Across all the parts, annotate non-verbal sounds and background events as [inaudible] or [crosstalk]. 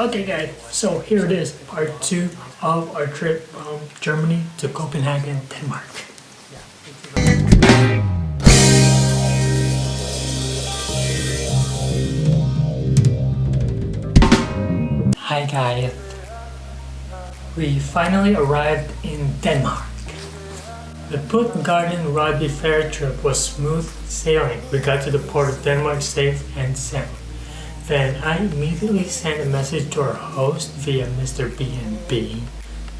Okay guys, so here it is, part two of our trip from Germany to Copenhagen, Denmark. Hi guys, we finally arrived in Denmark. The Puttgarden Garden Rødby Fair trip was smooth sailing. We got to the port of Denmark safe and sound. Then I immediately sent a message to our host via Airbnb.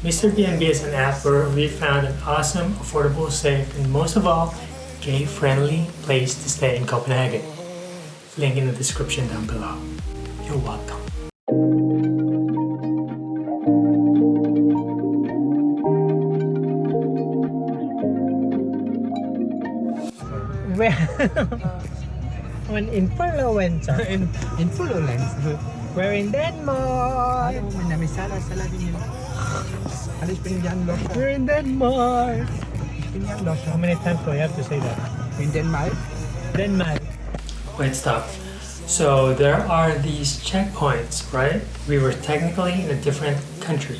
Mr. B&B is an app where we found an awesome, affordable, safe, and most of all, gay-friendly place to stay in Copenhagen. Link in the description down below. You're welcome. [laughs] When influencer. In, ah. influence. We're in Denmark. Ayaw mo na may sala-sala din yun. Alis pinigyan lo. We're in Denmark. Pinigyan lo. How many times do I have to say that? In Denmark. Denmark. Wait, stop. So there are these checkpoints, right? We were technically in a different country.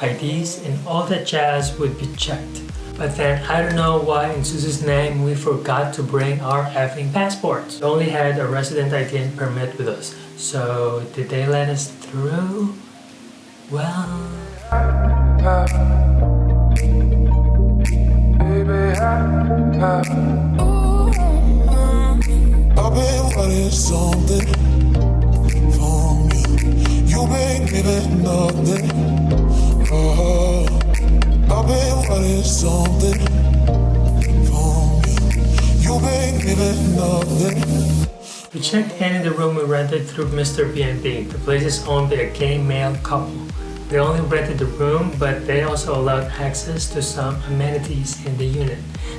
IDs and all that jazz would be checked. But then I don't know why in Suzu's name we forgot to bring our effing passports. We only had a resident ID and permit with us. So did they let us through? Well, I've been wanting something from you. You been giving nothing. Been wanting something from you. You been giving nothing. we checked in in the room we rented through Airbnb. The place is owned by a gay male couple. They only rented the room, but they also allowed access to some amenities in the unit.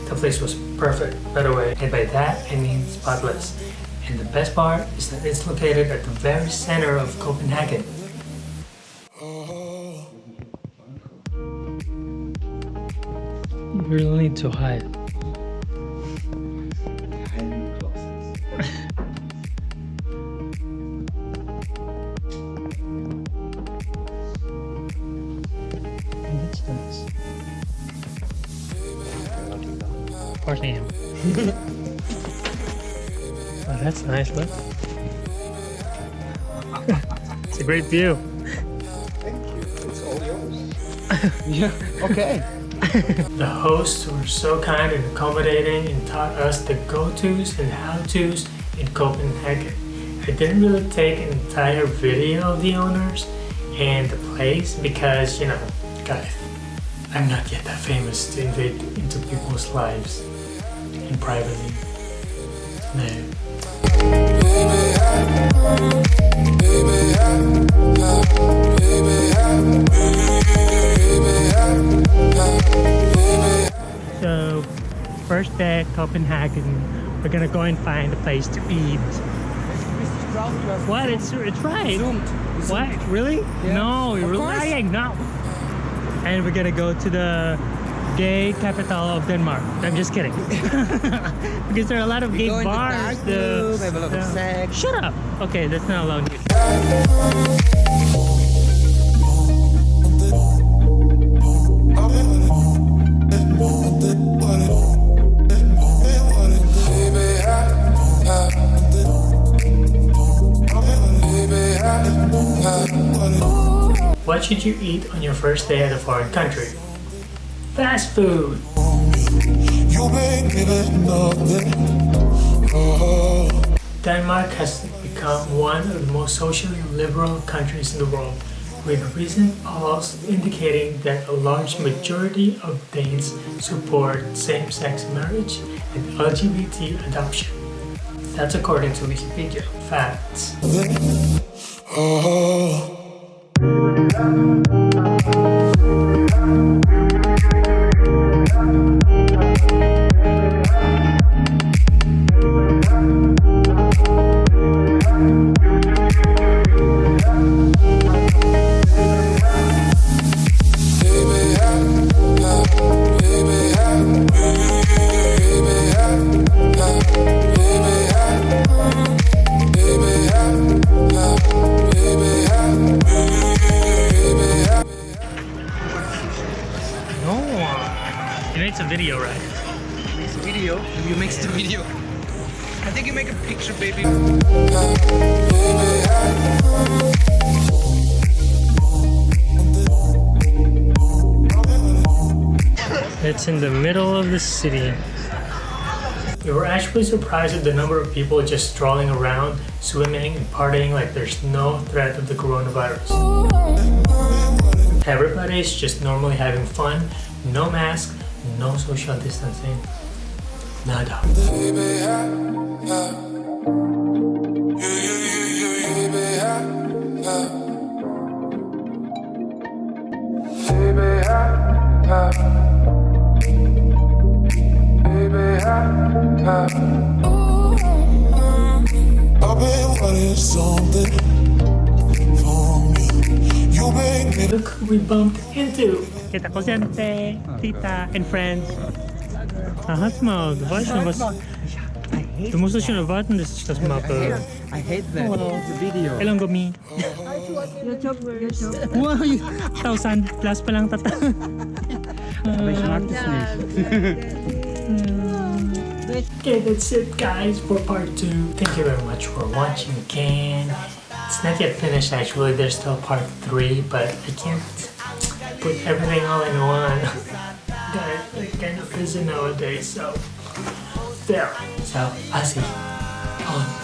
The place was perfect, by the way, and by that I mean spotless. And the best part is that it's located at the very center of Copenhagen. Really need to hide. That's [laughs] nice. Oh, that's nice, look. [laughs] it's a great view. It's all yours. yeah. Okay. [laughs] The hosts were so kind and accommodating and taught us the go-tos and how-tos in Copenhagen. I didn't really take an entire video of the owners and the place because, you know, guys, I'm not yet that famous to invade into people's lives and privately. No. So, first day at Copenhagen, we're gonna go and find a place to eat. What? It's it's right. What? Really? No, you're lying. No. And we're gonna go to the gay capital of Denmark. I'm just kidding. [laughs] because there are a lot of gay in the bars. the- room, have a lot of sex. Shut up. Okay, that's not allowed here. What should you eat on your first day at a foreign country? Fast food. You been giving nothing. Oh, Denmark has become one of the most socially liberal countries in the world, with recent polls indicating that a large majority of Danes support same-sex marriage and LGBT adoption. That's according to Wikipedia. Facts. oh. Thank you. You made some video, right? Makes video. You makes the video. I think you make a picture, baby. It's in the middle of the city. We were actually surprised at the number of people just strolling around, swimming, and partying like there's no threat of the coronavirus. Everybody's just normally having fun, no mask, no social distancing. Nada. I've been wanting something from you. You make me Look who we bumped into. Kita ko siyempre, tita, and friends. Aha, smog. Właśnie, was... Du musst es schon erwarten, dass ich das mache. I hate that. The video. Kailan gumi? YouTube, YouTube. Wow, 1,000 plus pa lang tata. Aber ich mag das nicht. Okay, that's it guys for part 2. Thank you very much for watching again. It's not yet finished actually, there's still part 3, but I can't put everything all in one. [laughs] Guys, I'm kind of busy nowadays, so there. So, I'll see on